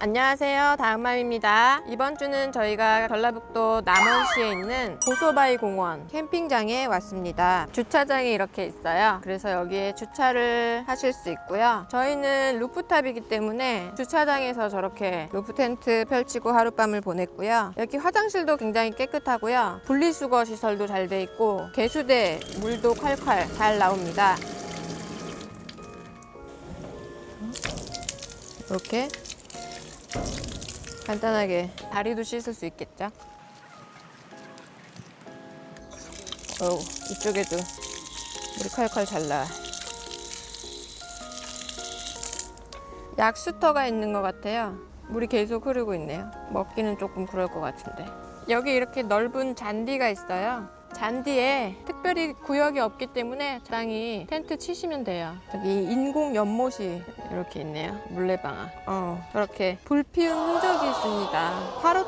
안녕하세요. 다음맘입니다. 이번 주는 저희가 전라북도 남원시에 있는 고소바위 공원 캠핑장에 왔습니다. 주차장이 이렇게 있어요. 그래서 여기에 주차를 하실 수 있고요. 저희는 루프탑이기 때문에 주차장에서 저렇게 루프 텐트 펼치고 하룻밤을 보냈고요. 여기 화장실도 굉장히 깨끗하고요. 분리수거 시설도 잘 돼 있고 개수대 물도 콸콸 잘 나옵니다. 이렇게 간단하게 다리도 씻을 수 있겠죠? 어우, 이쪽에도 물이 칼칼 잘 나. 약수터가 있는 것 같아요. 물이 계속 흐르고 있네요. 먹기는 조금 그럴 것 같은데. 여기 이렇게 넓은 잔디가 있어요. 잔디에 특별히 구역이 없기 때문에 적당히 텐트 치시면 돼요. 여기 인공 연못이 이렇게 있네요. 물레방아. 어, 저렇게 불 피운 흔적이 있습니다.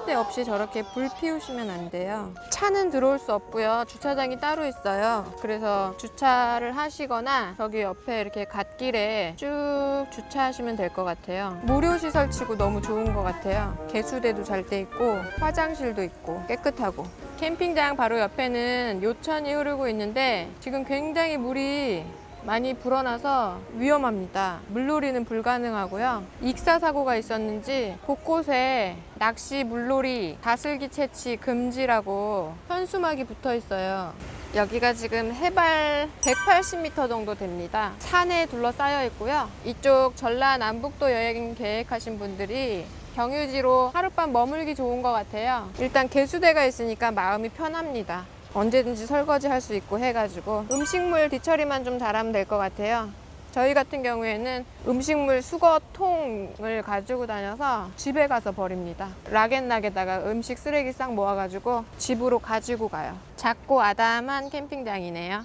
때 없이 저렇게 불 피우시면 안 돼요. 차는 들어올 수 없고요. 주차장이 따로 있어요. 그래서 주차를 하시거나 저기 옆에 이렇게 갓길에 쭉 주차하시면 될 것 같아요. 무료 시설 치고 너무 좋은 것 같아요. 개수대도 잘 돼 있고 화장실도 있고 깨끗하고 캠핑장 바로 옆에는 요천이 흐르고 있는데 지금 굉장히 물이 많이 불어나서 위험합니다. 물놀이는 불가능하고요. 익사 사고가 있었는지 곳곳에 낚시, 물놀이, 다슬기 채취 금지라고 현수막이 붙어 있어요. 여기가 지금 해발 180m 정도 됩니다. 산에 둘러싸여 있고요. 이쪽 전라남북도 여행 계획하신 분들이 경유지로 하룻밤 머물기 좋은 것 같아요. 일단 개수대가 있으니까 마음이 편합니다. 언제든지 설거지 할 수 있고 해가지고 음식물 뒤처리만 좀 잘하면 될 것 같아요. 저희 같은 경우에는 음식물 수거통을 가지고 다녀서 집에 가서 버립니다. 락앤락에다가 음식 쓰레기 싹 모아가지고 집으로 가지고 가요. 작고 아담한 캠핑장이네요.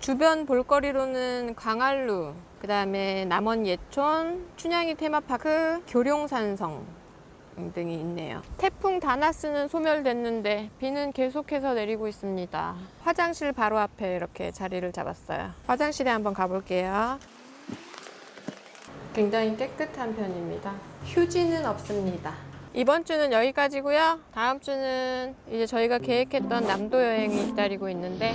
주변 볼거리로는 광안루, 그 다음에 남원 예촌, 춘향이 테마파크, 교룡산성 등이 있네요. 태풍 다나스는 소멸됐는데 비는 계속해서 내리고 있습니다. 화장실 바로 앞에 이렇게 자리를 잡았어요. 화장실에 한번 가볼게요. 굉장히 깨끗한 편입니다. 휴지는 없습니다. 이번 주는 여기까지고요. 다음 주는 이제 저희가 계획했던 남도 여행이 기다리고 있는데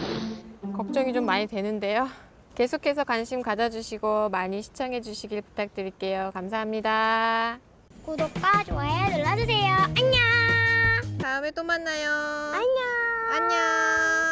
걱정이 좀 많이 되는데요. 계속해서 관심 가져주시고 많이 시청해 주시길 부탁드릴게요. 감사합니다. 구독과 좋아요 눌러주세요. 안녕. 다음에 또 만나요. 안녕. 안녕.